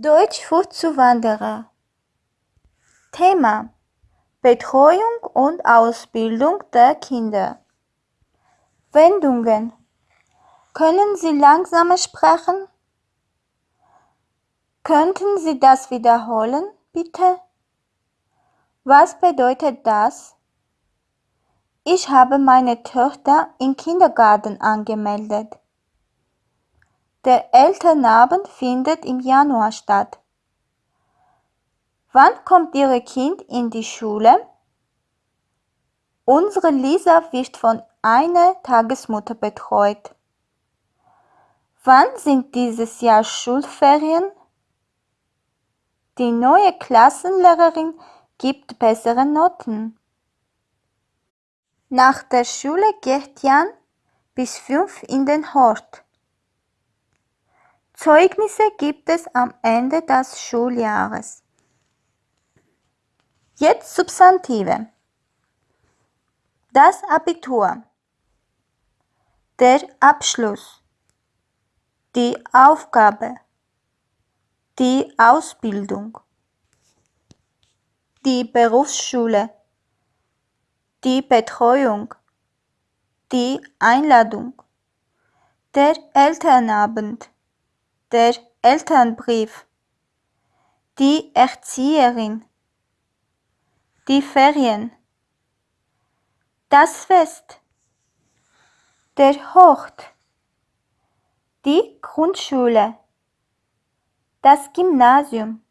Deutsch für Zuwanderer. Thema Betreuung und Ausbildung der Kinder. Wendungen. Können Sie langsamer sprechen? Könnten Sie das wiederholen, bitte? Was bedeutet das? Ich habe meine Tochter im Kindergarten angemeldet. Der Elternabend findet im Januar statt. Wann kommt Ihr Kind in die Schule? Unsere Lisa wird von einer Tagesmutter betreut. Wann sind dieses Jahr Schulferien? Die neue Klassenlehrerin gibt bessere Noten. Nach der Schule geht Jan bis fünf in den Hort. Zeugnisse gibt es am Ende des Schuljahres. Jetzt Substantive. Das Abitur. Der Abschluss. Die Aufgabe. Die Ausbildung. Die Berufsschule. Die Betreuung. Die Einladung. Der Elternabend der Elternbrief, die Erzieherin, die Ferien, das Fest, der Hort, die Grundschule, das Gymnasium,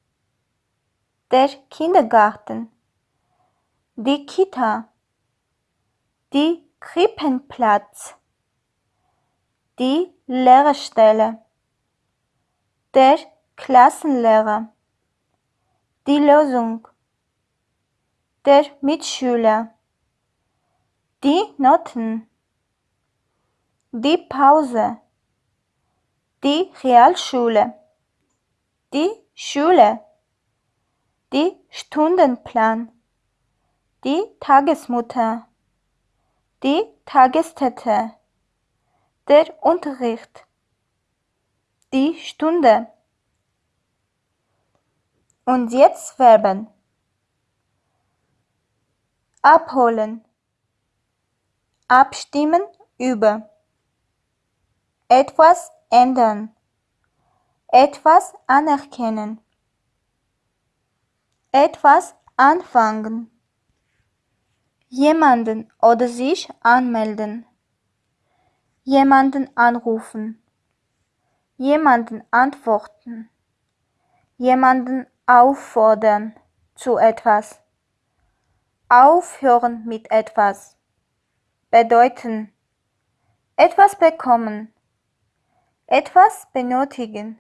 der Kindergarten, die Kita, die Krippenplatz, die Lehrstelle der Klassenlehrer, die Lösung, der Mitschüler, die Noten, die Pause, die Realschule, die Schule, die Stundenplan, die Tagesmutter, die Tagesstätte, der Unterricht, die Stunde. Und jetzt Verben. Abholen. Abstimmen über. Etwas ändern. Etwas anerkennen. Etwas anfangen. Jemanden oder sich anmelden. Jemanden anrufen jemanden antworten, jemanden auffordern zu etwas, aufhören mit etwas, bedeuten, etwas bekommen, etwas benötigen,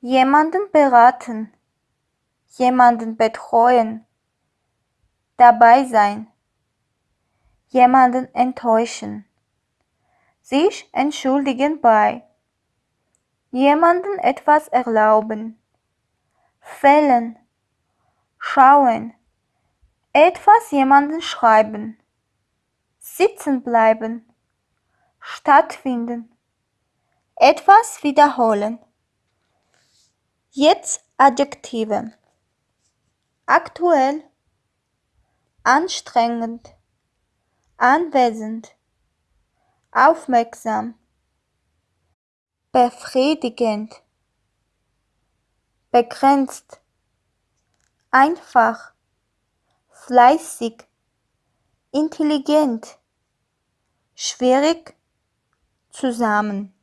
jemanden beraten, jemanden betreuen, dabei sein, jemanden enttäuschen, sich entschuldigen bei jemanden etwas erlauben, fällen, schauen, etwas jemanden schreiben, sitzen bleiben, stattfinden, etwas wiederholen. Jetzt Adjektive. Aktuell, anstrengend, anwesend, aufmerksam befriedigend, begrenzt, einfach, fleißig, intelligent, schwierig, zusammen.